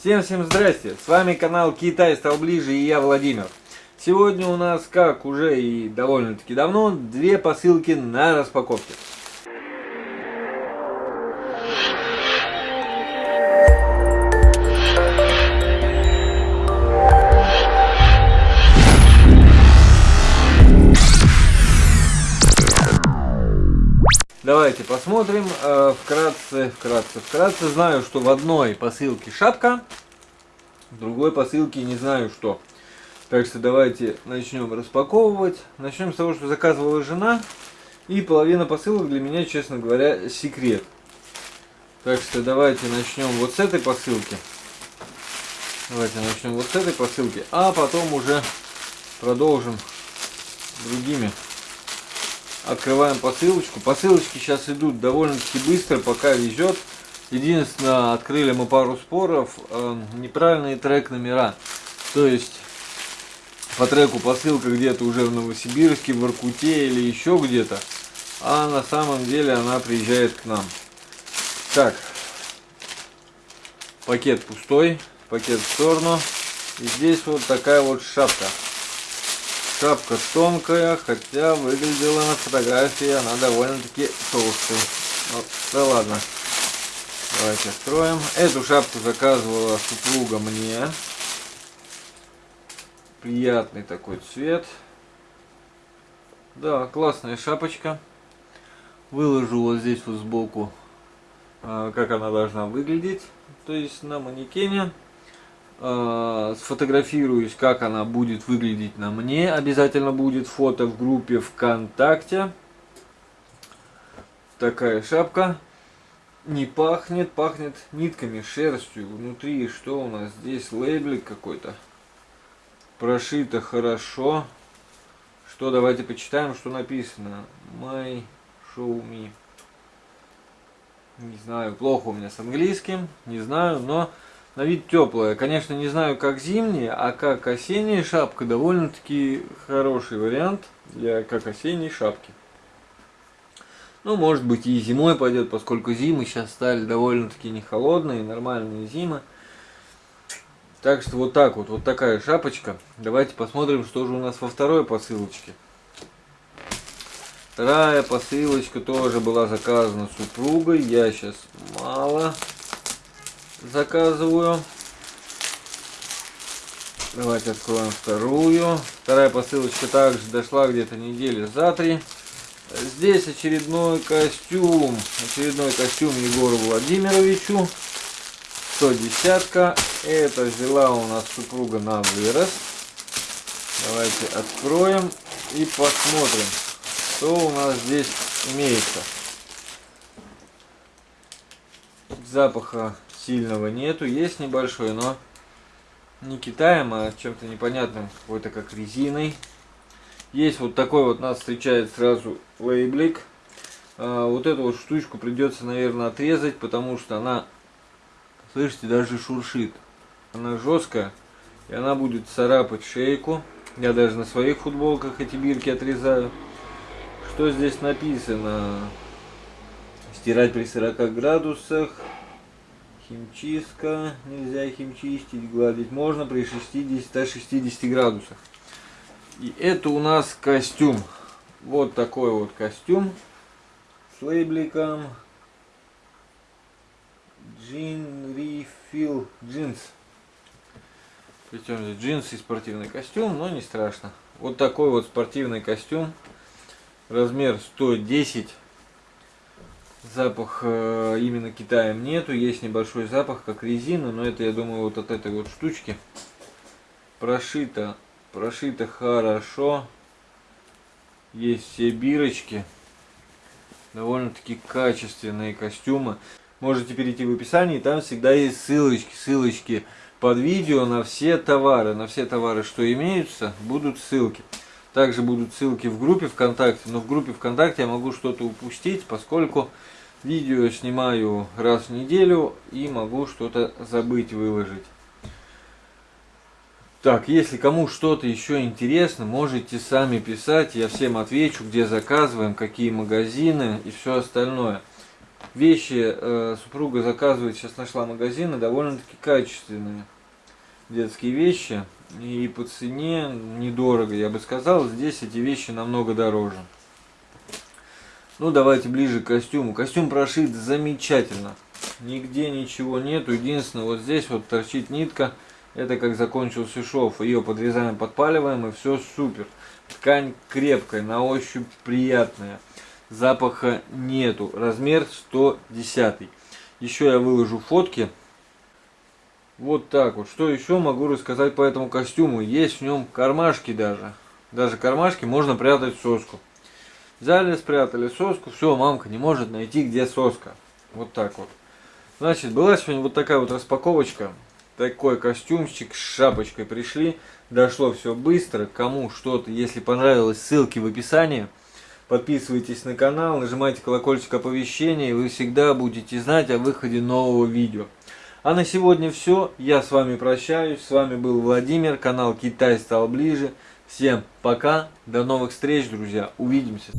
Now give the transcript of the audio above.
Всем-всем здрасте! С вами канал Китай стал ближе и я Владимир. Сегодня у нас, как уже и довольно-таки давно, две посылки на распаковке. Давайте посмотрим э, вкратце, вкратце, вкратце. Знаю, что в одной посылке шапка, в другой посылке не знаю что. Так что давайте начнем распаковывать. Начнем с того, что заказывала жена. И половина посылок для меня, честно говоря, секрет. Так что давайте начнем вот с этой посылки. Давайте начнем вот с этой посылки, а потом уже продолжим другими Открываем посылочку. Посылочки сейчас идут довольно-таки быстро, пока везет. Единственное, открыли мы пару споров, э, неправильные трек номера. То есть по треку посылка где-то уже в Новосибирске, в Иркуте или еще где-то. А на самом деле она приезжает к нам. Так, пакет пустой, пакет в сторону. И здесь вот такая вот шапка. Шапка тонкая, хотя выглядела на фотографии она довольно-таки толстая. Ну, да ладно. Давайте откроем. Эту шапку заказывала супруга мне. Приятный такой цвет. Да, классная шапочка. Выложу вот здесь вот сбоку, а, как она должна выглядеть. То есть на манекене. Э, сфотографируюсь, как она будет выглядеть на мне. Обязательно будет фото в группе ВКонтакте. Такая шапка. Не пахнет, пахнет нитками, шерстью. Внутри что у нас здесь? Лейблик какой-то. Прошито хорошо. Что, давайте почитаем, что написано. My Show Me. Не знаю, плохо у меня с английским, не знаю, но на вид теплая. Конечно, не знаю, как зимняя, а как осенняя шапка довольно-таки хороший вариант для как осенней шапки. Ну, может быть и зимой пойдет, поскольку зимы сейчас стали довольно-таки не холодные, нормальные зимы. Так что вот так вот, вот такая шапочка. Давайте посмотрим, что же у нас во второй посылочке. Вторая посылочка тоже была заказана супругой. Я сейчас мало заказываю. Давайте откроем вторую. Вторая посылочка также дошла где-то недели за три. Здесь очередной костюм. Очередной костюм Егору Владимировичу. 110 -ка. Это взяла у нас супруга на вырос. Давайте откроем и посмотрим, что у нас здесь имеется. Запаха сильного нету. Есть небольшой, но не Китаем, а чем-то непонятным, какой-то как резиной. Есть вот такой вот нас встречает сразу лейблик. А, вот эту вот штучку придется, наверное, отрезать, потому что она, слышите, даже шуршит. Она жесткая, и она будет царапать шейку. Я даже на своих футболках эти бирки отрезаю. Что здесь написано? Стирать при 40 градусах. Химчистка. Нельзя химчистить, гладить можно при 60-60 градусах. И это у нас костюм. Вот такой вот костюм с лейбликом. Джин Refill Jeans. Причем здесь джинсы и спортивный костюм, но не страшно. Вот такой вот спортивный костюм. Размер 110 Запах э, именно Китаем нету, есть небольшой запах, как резина, но это, я думаю, вот от этой вот штучки. Прошито, прошито хорошо. Есть все бирочки. Довольно-таки качественные костюмы. Можете перейти в описании, там всегда есть ссылочки, ссылочки под видео на все товары. На все товары, что имеются, будут ссылки. Также будут ссылки в группе ВКонтакте, но в группе ВКонтакте я могу что-то упустить, поскольку Видео снимаю раз в неделю и могу что-то забыть выложить. Так, если кому что-то еще интересно, можете сами писать, я всем отвечу, где заказываем, какие магазины и все остальное. Вещи э, супруга заказывает, сейчас нашла магазины, довольно-таки качественные детские вещи. И по цене недорого, я бы сказал. Здесь эти вещи намного дороже. Ну, давайте ближе к костюму. Костюм прошит замечательно. Нигде ничего нету. Единственное, вот здесь вот торчит нитка. Это как закончился шов. Ее подрезаем, подпаливаем и все супер. Ткань крепкая, на ощупь приятная. Запаха нету. Размер 110. Еще я выложу фотки. Вот так вот. Что еще могу рассказать по этому костюму? Есть в нем кармашки даже. Даже кармашки можно прятать соску. Взяли, спрятали соску. Все, мамка не может найти, где соска. Вот так вот. Значит, была сегодня вот такая вот распаковочка. Такой костюмчик с шапочкой пришли. Дошло все быстро. Кому что-то, если понравилось, ссылки в описании. Подписывайтесь на канал, нажимайте колокольчик оповещения, и вы всегда будете знать о выходе нового видео. А на сегодня все. Я с вами прощаюсь. С вами был Владимир. Канал Китай стал ближе. Всем пока. До новых встреч, друзья. Увидимся.